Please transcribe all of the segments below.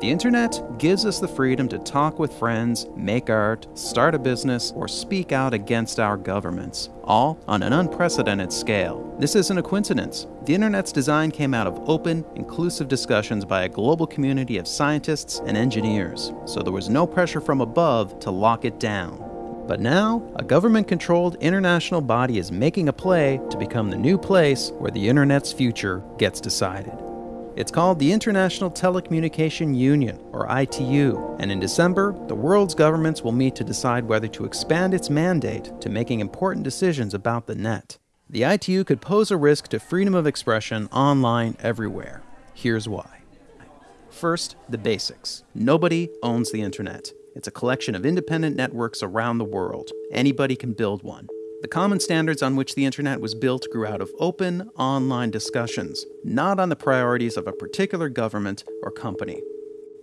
The internet gives us the freedom to talk with friends, make art, start a business, or speak out against our governments, all on an unprecedented scale. This isn't a coincidence. The internet's design came out of open, inclusive discussions by a global community of scientists and engineers, so there was no pressure from above to lock it down. But now, a government controlled international body is making a play to become the new place where the internet's future gets decided. It's called the International Telecommunication Union, or ITU, and in December, the world's governments will meet to decide whether to expand its mandate to making important decisions about the net. The ITU could pose a risk to freedom of expression online everywhere. Here's why. First, the basics. Nobody owns the internet. It's a collection of independent networks around the world. Anybody can build one. The common standards on which the internet was built grew out of open, online discussions, not on the priorities of a particular government or company.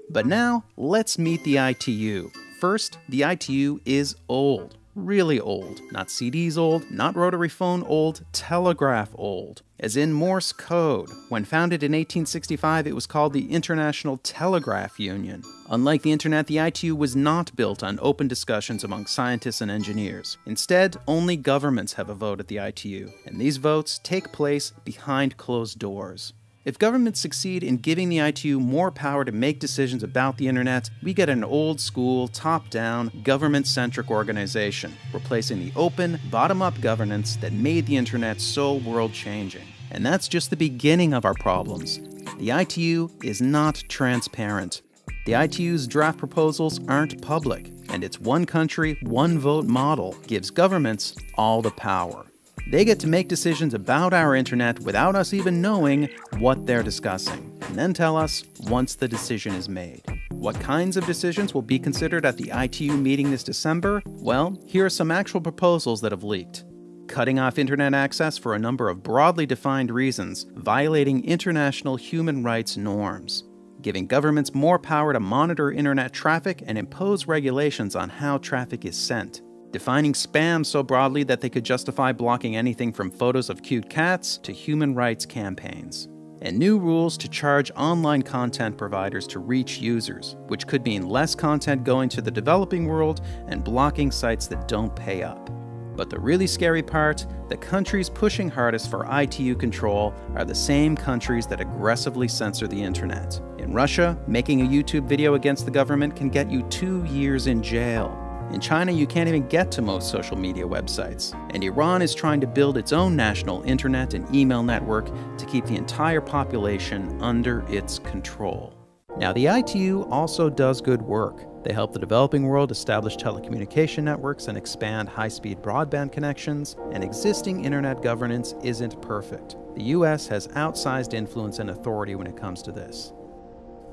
But now, let's meet the ITU. First, the ITU is old really old. Not CDs old, not rotary phone old, telegraph old. As in Morse code. When founded in 1865, it was called the International Telegraph Union. Unlike the internet, the ITU was not built on open discussions among scientists and engineers. Instead, only governments have a vote at the ITU, and these votes take place behind closed doors. If governments succeed in giving the ITU more power to make decisions about the internet, we get an old school, top down, government centric organization, replacing the open, bottom up governance that made the internet so world changing. And that's just the beginning of our problems. The ITU is not transparent. The ITU's draft proposals aren't public, and its one country, one vote model gives governments all the power. They get to make decisions about our internet without us even knowing what they're discussing, and then tell us once the decision is made. What kinds of decisions will be considered at the ITU meeting this December? Well, here are some actual proposals that have leaked. Cutting off internet access for a number of broadly defined reasons, violating international human rights norms. Giving governments more power to monitor internet traffic and impose regulations on how traffic is sent defining spam so broadly that they could justify blocking anything from photos of cute cats to human rights campaigns. And new rules to charge online content providers to reach users, which could mean less content going to the developing world and blocking sites that don't pay up. But the really scary part the countries pushing hardest for ITU control are the same countries that aggressively censor the internet. In Russia, making a YouTube video against the government can get you two years in jail. In China, you can't even get to most social media websites. And Iran is trying to build its own national internet and email network to keep the entire population under its control. Now, the ITU also does good work. They help the developing world establish telecommunication networks and expand high speed broadband connections, and existing internet governance isn't perfect. The US has outsized influence and authority when it comes to this.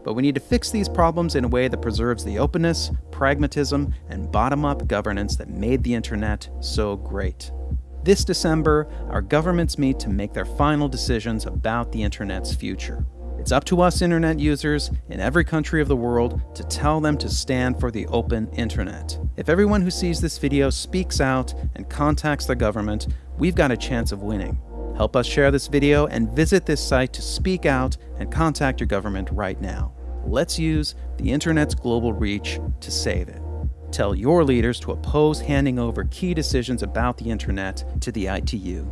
But we need to fix these problems in a way that preserves the openness, pragmatism, and bottom up governance that made the internet so great. This December, our governments meet to make their final decisions about the internet's future. It's up to us internet users in every country of the world to tell them to stand for the open internet. If everyone who sees this video speaks out and contacts their government, we've got a chance of winning. Help us share this video and visit this site to speak out and contact your government right now. Let's use the internet's global reach to save it. Tell your leaders to oppose handing over key decisions about the internet to the ITU.